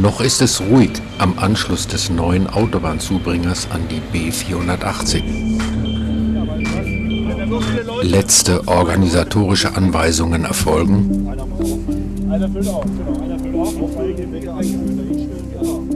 Noch ist es ruhig am Anschluss des neuen Autobahnzubringers an die B480. Letzte organisatorische Anweisungen erfolgen. Einer füllt auf, genau, einer füllt auf, auf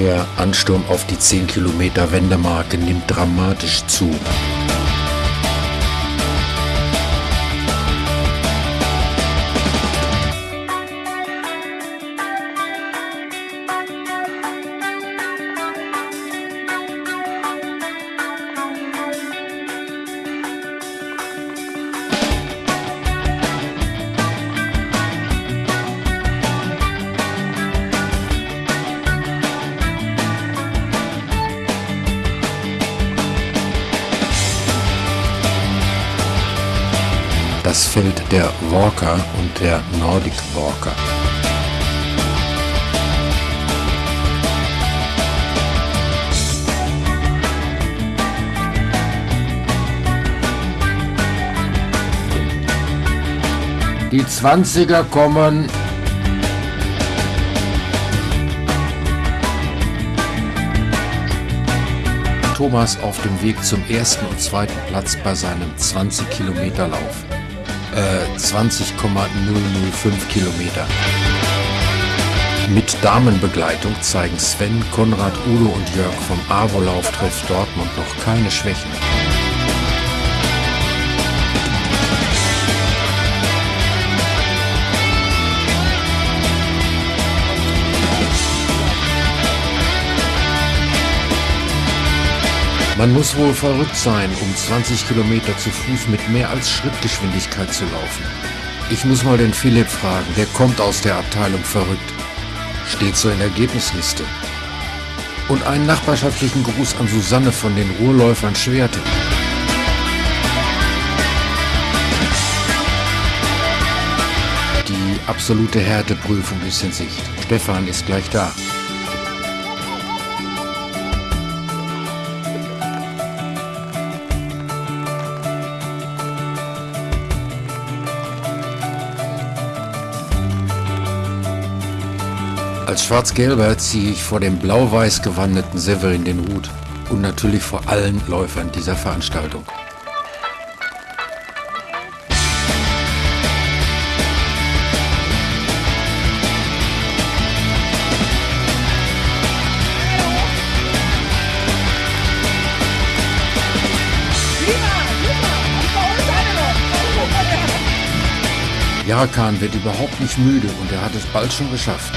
Der Ansturm auf die 10 Kilometer Wendemarke nimmt dramatisch zu. Das Feld der Walker und der Nordic Walker. Die Zwanziger kommen. Thomas auf dem Weg zum ersten und zweiten Platz bei seinem 20 Kilometer Lauf äh, 20,005 Kilometer. Mit Damenbegleitung zeigen Sven, Konrad, Udo und Jörg vom AWO-Lauf Treff Dortmund noch keine Schwächen. Man muss wohl verrückt sein, um 20 Kilometer zu Fuß mit mehr als Schrittgeschwindigkeit zu laufen. Ich muss mal den Philipp fragen, der kommt aus der Abteilung verrückt. Steht so in der Ergebnisliste. Und einen nachbarschaftlichen Gruß an Susanne von den Ruhrläufern Schwerte. Die absolute Härteprüfung ist in Sicht. Stefan ist gleich da. Als Schwarz-Gelber ziehe ich vor dem blau-weiß gewandeten Severin den Hut und natürlich vor allen Läufern dieser Veranstaltung. Jarkan wird überhaupt nicht müde und er hat es bald schon geschafft.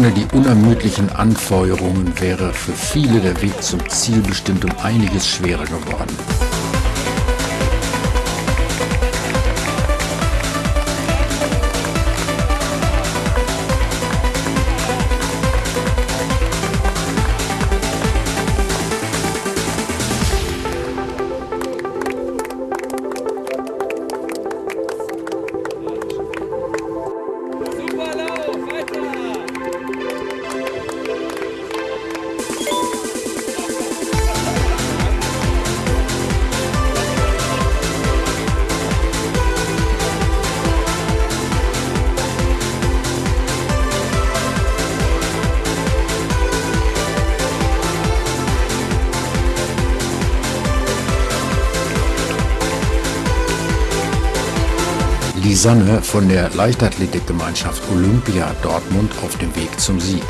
Ohne die unermüdlichen Anfeuerungen wäre für viele der Weg zum Ziel bestimmt um einiges schwerer geworden. Lisanne von der Leichtathletikgemeinschaft Olympia Dortmund auf dem Weg zum Sieg.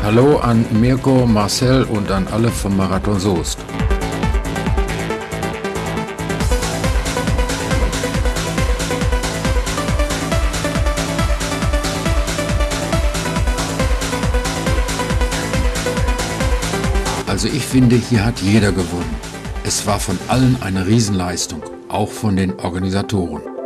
Hallo an Mirko, Marcel und an alle vom Marathon Soest. Also ich finde, hier hat jeder gewonnen. Es war von allen eine Riesenleistung, auch von den Organisatoren.